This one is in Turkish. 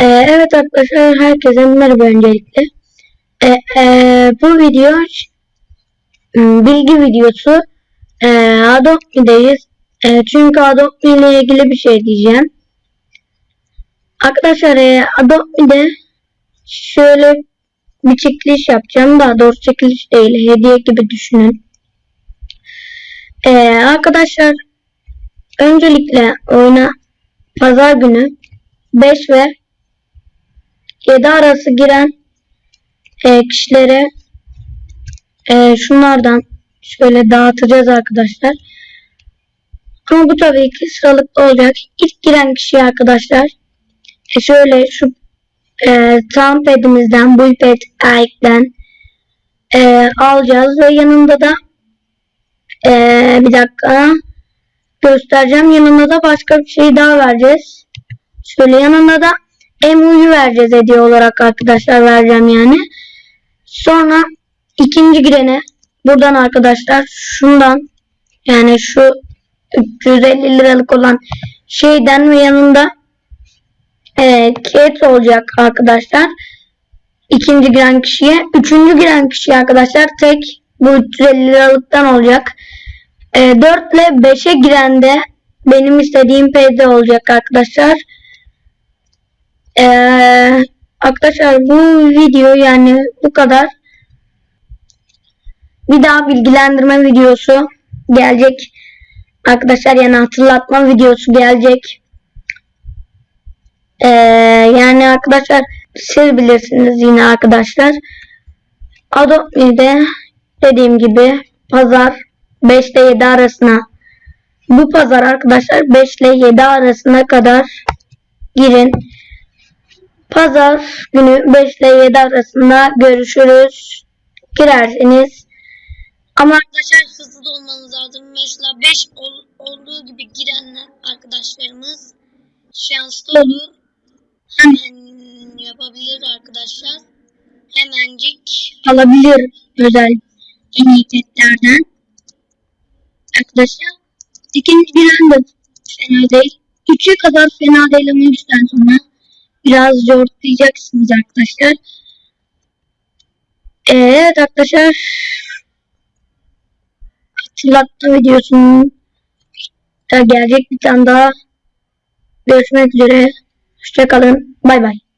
Ee, evet arkadaşlar herkese merhaba öncelikle. Ee, e, bu video m, bilgi videosu. Ee, Adobe'deyiz. Ee, çünkü Adobe ile ilgili bir şey diyeceğim. Arkadaşlar e, Adobe'de şöyle bir çekiliş yapacağım. Daha doğrusu çekiliş değil. Hediye gibi düşünün. Ee, arkadaşlar öncelikle oyuna pazar günü 5 ve 7 arası giren e, kişilere e, şunlardan şöyle dağıtacağız arkadaşlar. Ama bu tabii ki sıralıklı olacak. İlk giren kişi arkadaşlar e, şöyle şu e, Soundpad'imizden Bullpad Ike'den e, alacağız ve yanında da e, bir dakika göstereceğim. Yanında da başka bir şey daha vereceğiz. Şöyle yanında da emu'yu vereceğiz hediye olarak arkadaşlar vereceğim yani. Sonra ikinci girene buradan arkadaşlar şundan yani şu 350 liralık olan şeyden ve yanında e, ket olacak arkadaşlar. İkinci giren kişiye. Üçüncü giren kişiye arkadaşlar tek bu 350 liralıktan olacak. E, 4 ile 5'e giren de benim istediğim PD olacak arkadaşlar. Ee, arkadaşlar bu video yani bu kadar. Bir daha bilgilendirme videosu gelecek. Arkadaşlar yani hatırlatma videosu gelecek. Ee, yani arkadaşlar siz bilirsiniz yine arkadaşlar. Adobe'de dediğim gibi pazar 5 ile 7 arasına bu pazar arkadaşlar 5 ile 7 arasına kadar girin. Pazar günü 5 ile 7 arasında görüşürüz. Girerseniz. Ama arkadaşlar hızlı da olmanız lazım. Mesela 5 ol- olduğu gibi girenler arkadaşlarımız şanslı olur. Hemen yapabilir arkadaşlar. Hemencik. alabilir özel en iyi petlerden. Arkadaşlar ikinci giren de fena değil. Üçe kadar fena değil ama üçten sonra biraz zorlayacaksınız arkadaşlar. Ee, Evet arkadaşlar hatırlatma videosunun gelecek bir tane daha görüşmek üzere. Hoşçakalın. Bay bay.